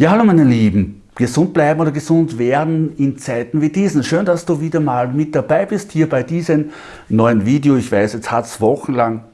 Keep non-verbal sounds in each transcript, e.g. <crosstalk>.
Ja, hallo meine Lieben, gesund bleiben oder gesund werden in Zeiten wie diesen. Schön, dass du wieder mal mit dabei bist hier bei diesem neuen Video. Ich weiß, jetzt hat es wochenlang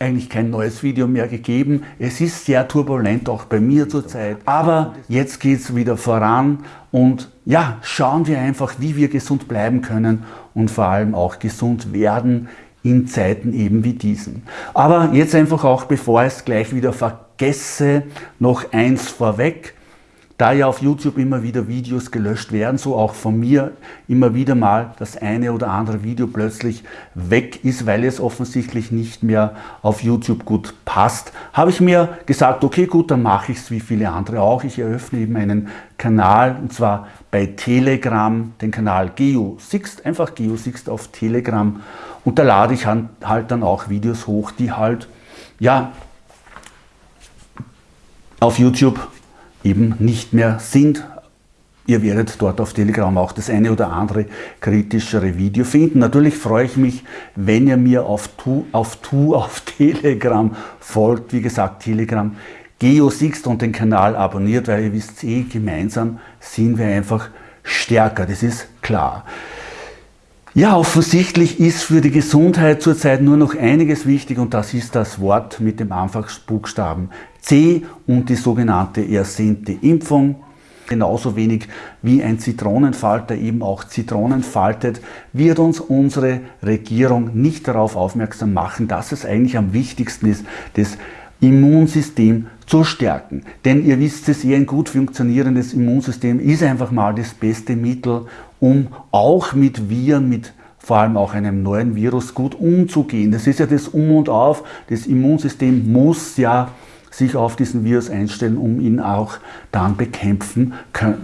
eigentlich kein neues Video mehr gegeben. Es ist sehr turbulent, auch bei mir zurzeit. Aber jetzt geht es wieder voran und ja, schauen wir einfach, wie wir gesund bleiben können und vor allem auch gesund werden in Zeiten eben wie diesen. Aber jetzt einfach auch, bevor ich es gleich wieder vergesse, noch eins vorweg. Da ja auf YouTube immer wieder Videos gelöscht werden, so auch von mir immer wieder mal das eine oder andere Video plötzlich weg ist, weil es offensichtlich nicht mehr auf YouTube gut passt, habe ich mir gesagt, okay gut, dann mache ich es wie viele andere auch. Ich eröffne eben einen Kanal und zwar bei Telegram, den Kanal GeoSixt, einfach GeoSixt auf Telegram und da lade ich halt dann auch Videos hoch, die halt ja auf YouTube eben nicht mehr sind. Ihr werdet dort auf Telegram auch das eine oder andere kritischere Video finden. Natürlich freue ich mich, wenn ihr mir auf Tu auf, tu, <laughs> auf Telegram folgt. Wie gesagt, Telegram GeoSixt und den Kanal abonniert, weil ihr wisst eh, gemeinsam sind wir einfach stärker, das ist klar. Ja, offensichtlich ist für die Gesundheit zurzeit nur noch einiges wichtig und das ist das Wort mit dem Anfangsbuchstaben C und die sogenannte ersehnte Impfung. Genauso wenig wie ein Zitronenfalter eben auch Zitronen faltet, wird uns unsere Regierung nicht darauf aufmerksam machen, dass es eigentlich am wichtigsten ist, das Immunsystem zu stärken. Denn ihr wisst es, ein gut funktionierendes Immunsystem ist einfach mal das beste Mittel, um auch mit Viren, mit vor allem auch einem neuen Virus gut umzugehen. Das ist ja das Um und Auf. Das Immunsystem muss ja sich auf diesen Virus einstellen, um ihn auch dann bekämpfen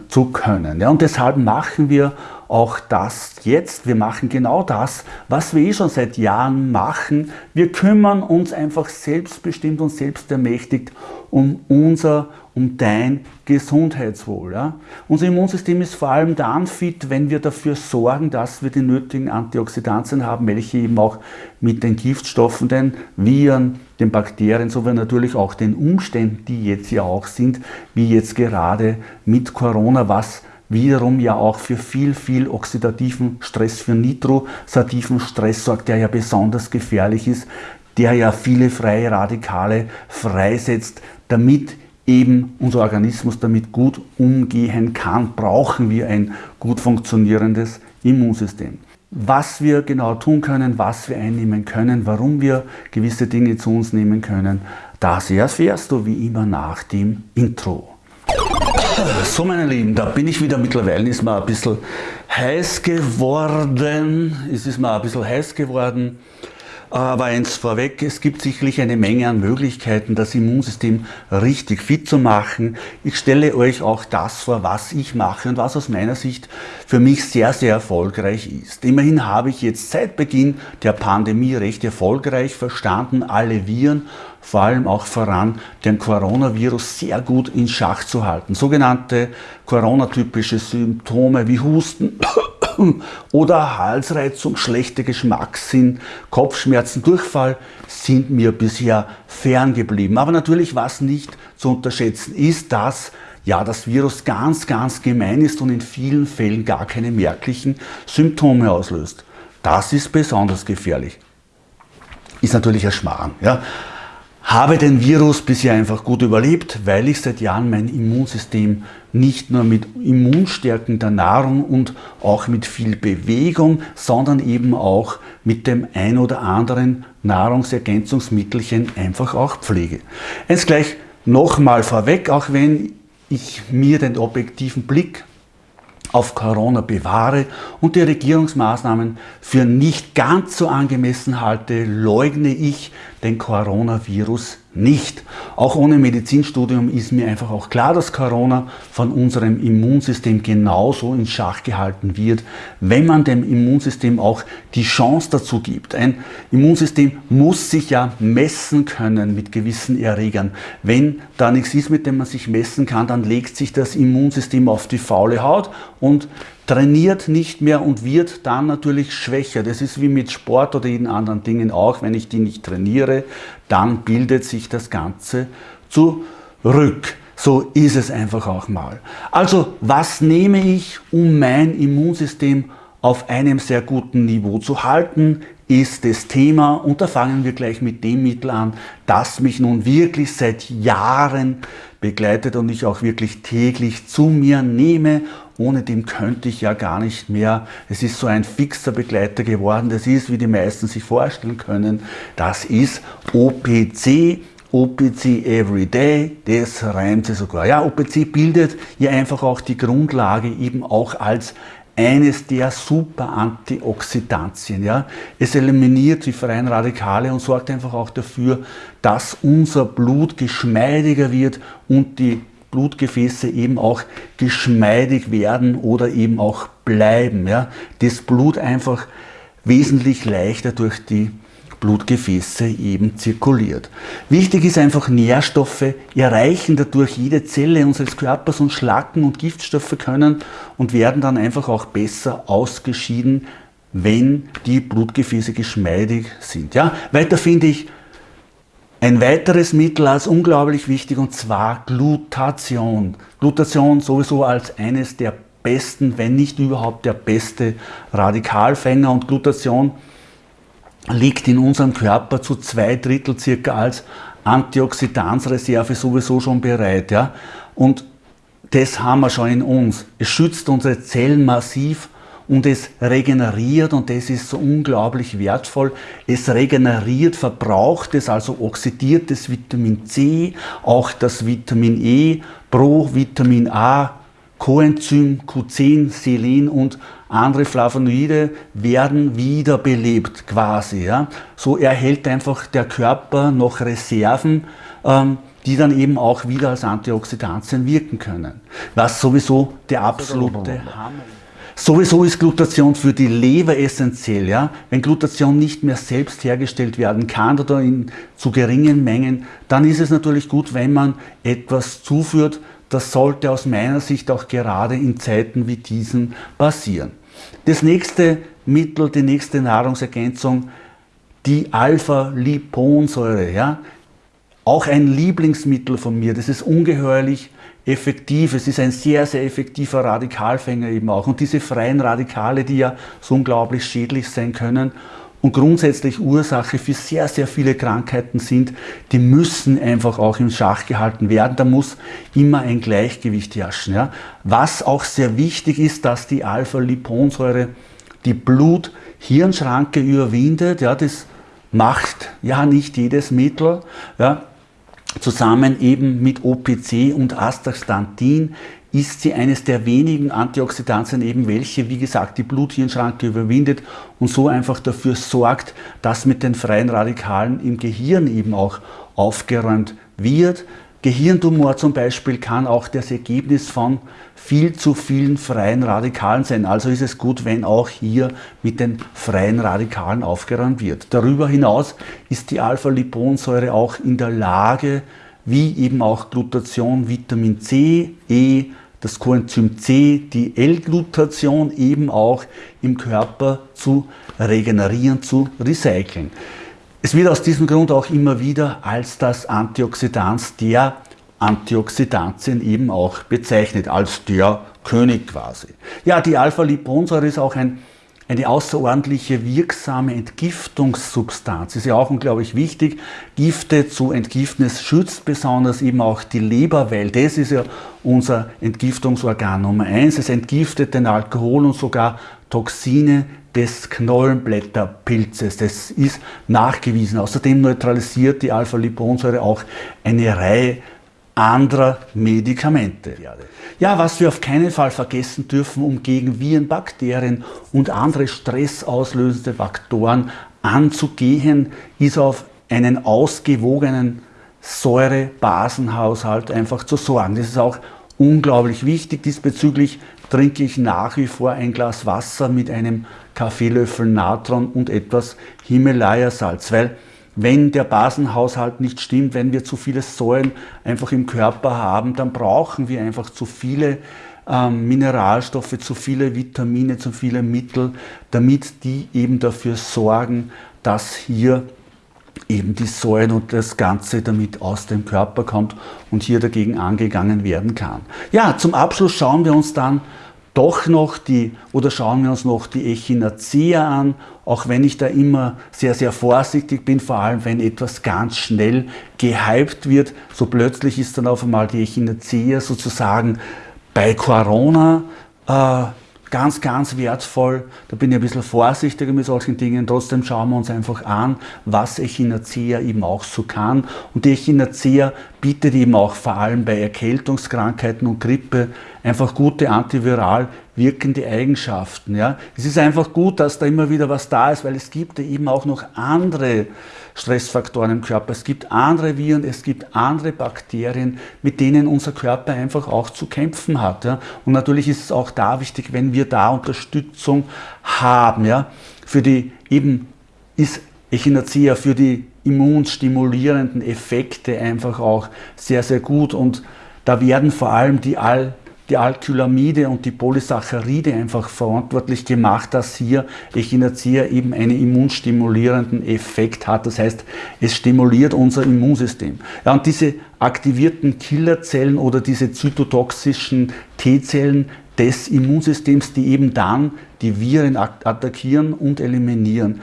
zu können. Ja, und deshalb machen wir auch das jetzt. Wir machen genau das, was wir eh schon seit Jahren machen. Wir kümmern uns einfach selbstbestimmt und selbstermächtigt um unser, um dein Gesundheitswohl. Ja? Unser Immunsystem ist vor allem dann fit, wenn wir dafür sorgen, dass wir die nötigen Antioxidantien haben, welche eben auch mit den Giftstoffen, den Viren, den Bakterien sowie natürlich auch den Umständen, die jetzt ja auch sind, wie jetzt gerade mit Corona, was wiederum ja auch für viel, viel oxidativen Stress, für nitrosativen Stress sorgt, der ja besonders gefährlich ist, der ja viele freie Radikale freisetzt, damit eben unser Organismus damit gut umgehen kann, brauchen wir ein gut funktionierendes Immunsystem. Was wir genau tun können, was wir einnehmen können, warum wir gewisse Dinge zu uns nehmen können, das erfährst du wie immer nach dem Intro. So meine Lieben, da bin ich wieder. Mittlerweile ist mir ein bisschen heiß geworden. Es ist mir ein bisschen heiß geworden. Aber eins vorweg, es gibt sicherlich eine Menge an Möglichkeiten, das Immunsystem richtig fit zu machen. Ich stelle euch auch das vor, was ich mache und was aus meiner Sicht für mich sehr, sehr erfolgreich ist. Immerhin habe ich jetzt seit Beginn der Pandemie recht erfolgreich verstanden, alle Viren vor allem auch voran den Coronavirus sehr gut in Schach zu halten. Sogenannte Corona-typische Symptome wie Husten oder Halsreizung, schlechter Geschmackssinn, Kopfschmerzen, Durchfall sind mir bisher ferngeblieben. Aber natürlich, was nicht zu unterschätzen ist, dass ja, das Virus ganz, ganz gemein ist und in vielen Fällen gar keine merklichen Symptome auslöst. Das ist besonders gefährlich. Ist natürlich ein Schmarrn. Ja habe den Virus bisher einfach gut überlebt, weil ich seit Jahren mein Immunsystem nicht nur mit immunstärkender Nahrung und auch mit viel Bewegung, sondern eben auch mit dem ein oder anderen Nahrungsergänzungsmittelchen einfach auch pflege. Jetzt gleich nochmal vorweg, auch wenn ich mir den objektiven Blick auf Corona bewahre und die Regierungsmaßnahmen für nicht ganz so angemessen halte, leugne ich den Coronavirus nicht. Auch ohne Medizinstudium ist mir einfach auch klar, dass Corona von unserem Immunsystem genauso in Schach gehalten wird, wenn man dem Immunsystem auch die Chance dazu gibt. Ein Immunsystem muss sich ja messen können mit gewissen Erregern. Wenn da nichts ist, mit dem man sich messen kann, dann legt sich das Immunsystem auf die faule Haut und trainiert nicht mehr und wird dann natürlich schwächer. Das ist wie mit Sport oder jeden anderen Dingen auch. Wenn ich die nicht trainiere, dann bildet sich das Ganze zurück. so ist es einfach auch mal. Also was nehme ich, um mein Immunsystem auf einem sehr guten Niveau zu halten, ist das Thema und da fangen wir gleich mit dem Mittel an, das mich nun wirklich seit Jahren begleitet und ich auch wirklich täglich zu mir nehme. Ohne dem könnte ich ja gar nicht mehr. Es ist so ein fixer Begleiter geworden. Das ist, wie die meisten sich vorstellen können, das ist OPC. OPC Everyday, das reimt sich sogar. Ja, OPC bildet ja einfach auch die Grundlage eben auch als eines der super Antioxidantien. Ja? Es eliminiert die freien Radikale und sorgt einfach auch dafür, dass unser Blut geschmeidiger wird und die Blutgefäße eben auch geschmeidig werden oder eben auch bleiben. Ja? Das Blut einfach wesentlich leichter durch die Blutgefäße eben zirkuliert. Wichtig ist einfach, Nährstoffe erreichen dadurch jede Zelle unseres Körpers und Schlacken und Giftstoffe können und werden dann einfach auch besser ausgeschieden, wenn die Blutgefäße geschmeidig sind. Ja? Weiter finde ich ein weiteres Mittel als unglaublich wichtig und zwar Glutation. Glutation sowieso als eines der besten, wenn nicht überhaupt der beste Radikalfänger und Glutation liegt in unserem Körper zu zwei Drittel circa als Antioxidanzreserve sowieso schon bereit. Ja? Und das haben wir schon in uns. Es schützt unsere Zellen massiv und es regeneriert und das ist so unglaublich wertvoll. Es regeneriert verbraucht es, also oxidiert das Vitamin C, auch das Vitamin E, Pro, Vitamin A, Coenzym Q10, Selen und andere Flavonoide werden wiederbelebt quasi. Ja. So erhält einfach der Körper noch Reserven, ähm, die dann eben auch wieder als Antioxidantien wirken können. Was sowieso der absolute Hammer ist. Sowieso ist Glutation für die Leber essentiell. Ja? Wenn Glutation nicht mehr selbst hergestellt werden kann oder in zu geringen Mengen, dann ist es natürlich gut, wenn man etwas zuführt, das sollte aus meiner Sicht auch gerade in Zeiten wie diesen passieren. Das nächste Mittel, die nächste Nahrungsergänzung, die Alpha-Liponsäure. Ja? Auch ein Lieblingsmittel von mir. Das ist ungeheuerlich effektiv. Es ist ein sehr, sehr effektiver Radikalfänger eben auch. Und diese freien Radikale, die ja so unglaublich schädlich sein können und grundsätzlich Ursache für sehr, sehr viele Krankheiten sind, die müssen einfach auch im Schach gehalten werden. Da muss immer ein Gleichgewicht herrschen. Ja. Was auch sehr wichtig ist, dass die Alpha-Liponsäure die Blut-Hirnschranke überwindet. Ja, das macht ja nicht jedes Mittel. Ja. Zusammen eben mit OPC und Astaxanthin ist sie eines der wenigen Antioxidantien eben, welche, wie gesagt, die Bluthirnschranke überwindet und so einfach dafür sorgt, dass mit den freien Radikalen im Gehirn eben auch aufgeräumt wird. Gehirntumor zum Beispiel kann auch das Ergebnis von viel zu vielen freien Radikalen sein. Also ist es gut, wenn auch hier mit den freien Radikalen aufgeräumt wird. Darüber hinaus ist die Alpha-Liponsäure auch in der Lage, wie eben auch Glutation, Vitamin C, E, das Coenzym C, die L-Glutation eben auch im Körper zu regenerieren, zu recyceln. Es wird aus diesem Grund auch immer wieder als das Antioxidans der Antioxidantien eben auch bezeichnet, als der König quasi. Ja, die Alpha-Liponsäure ist auch ein eine außerordentliche wirksame Entgiftungssubstanz. Ist ja auch unglaublich wichtig. Gifte zu entgiften, es schützt besonders eben auch die Leber, weil das ist ja unser Entgiftungsorgan Nummer eins. Es entgiftet den Alkohol und sogar Toxine des Knollenblätterpilzes. Das ist nachgewiesen. Außerdem neutralisiert die Alpha-Liponsäure auch eine Reihe anderer Medikamente. Ja, was wir auf keinen Fall vergessen dürfen, um gegen Viren, Bakterien und andere stressauslösende Faktoren anzugehen, ist auf einen ausgewogenen Säure-Basenhaushalt einfach zu sorgen. Das ist auch unglaublich wichtig. Diesbezüglich trinke ich nach wie vor ein Glas Wasser mit einem Kaffeelöffel Natron und etwas Himalaya-Salz, weil wenn der Basenhaushalt nicht stimmt, wenn wir zu viele Säuren einfach im Körper haben, dann brauchen wir einfach zu viele ähm, Mineralstoffe, zu viele Vitamine, zu viele Mittel, damit die eben dafür sorgen, dass hier eben die Säuren und das Ganze damit aus dem Körper kommt und hier dagegen angegangen werden kann. Ja, zum Abschluss schauen wir uns dann doch noch die, oder schauen wir uns noch die Echinacea an, auch wenn ich da immer sehr, sehr vorsichtig bin, vor allem wenn etwas ganz schnell gehypt wird, so plötzlich ist dann auf einmal die Echinacea sozusagen bei Corona äh, ganz, ganz wertvoll. Da bin ich ein bisschen vorsichtiger mit solchen Dingen. Trotzdem schauen wir uns einfach an, was Echinacea eben auch so kann. Und die Echinacea bietet eben auch vor allem bei Erkältungskrankheiten und Grippe einfach gute antiviral wirkende Eigenschaften. Ja. Es ist einfach gut, dass da immer wieder was da ist, weil es gibt ja eben auch noch andere Stressfaktoren im Körper. Es gibt andere Viren, es gibt andere Bakterien, mit denen unser Körper einfach auch zu kämpfen hat. Ja. Und natürlich ist es auch da wichtig, wenn wir da Unterstützung haben. Ja. Für die eben ist Echinacea für die immunstimulierenden Effekte einfach auch sehr, sehr gut und da werden vor allem die All die Alkylamide und die Polysaccharide einfach verantwortlich gemacht, dass hier Echinacea eben einen immunstimulierenden Effekt hat. Das heißt, es stimuliert unser Immunsystem. Ja, und diese aktivierten Killerzellen oder diese zytotoxischen T-Zellen des Immunsystems, die eben dann die Viren attackieren und eliminieren,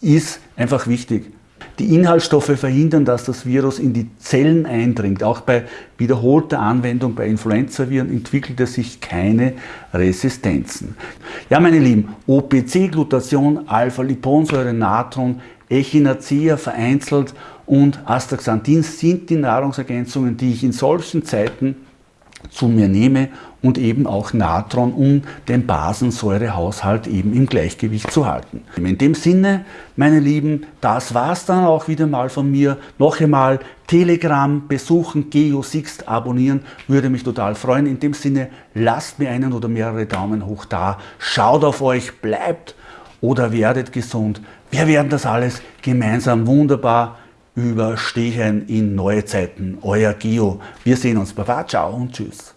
ist einfach wichtig. Die Inhaltsstoffe verhindern, dass das Virus in die Zellen eindringt. Auch bei wiederholter Anwendung bei Influenzaviren entwickelt es sich keine Resistenzen. Ja, meine Lieben, OPC, Glutation, Alpha-Liponsäure, Natron, Echinacea vereinzelt und Astaxanthin sind die Nahrungsergänzungen, die ich in solchen Zeiten zu mir nehme und eben auch Natron, um den Basensäurehaushalt eben im Gleichgewicht zu halten. In dem Sinne, meine Lieben, das war es dann auch wieder mal von mir. Noch einmal Telegram besuchen, GeoSixt abonnieren, würde mich total freuen. In dem Sinne, lasst mir einen oder mehrere Daumen hoch da, schaut auf euch, bleibt oder werdet gesund. Wir werden das alles gemeinsam wunderbar überstehen in neue Zeiten. Euer Geo. Wir sehen uns. Baba, ciao und tschüss.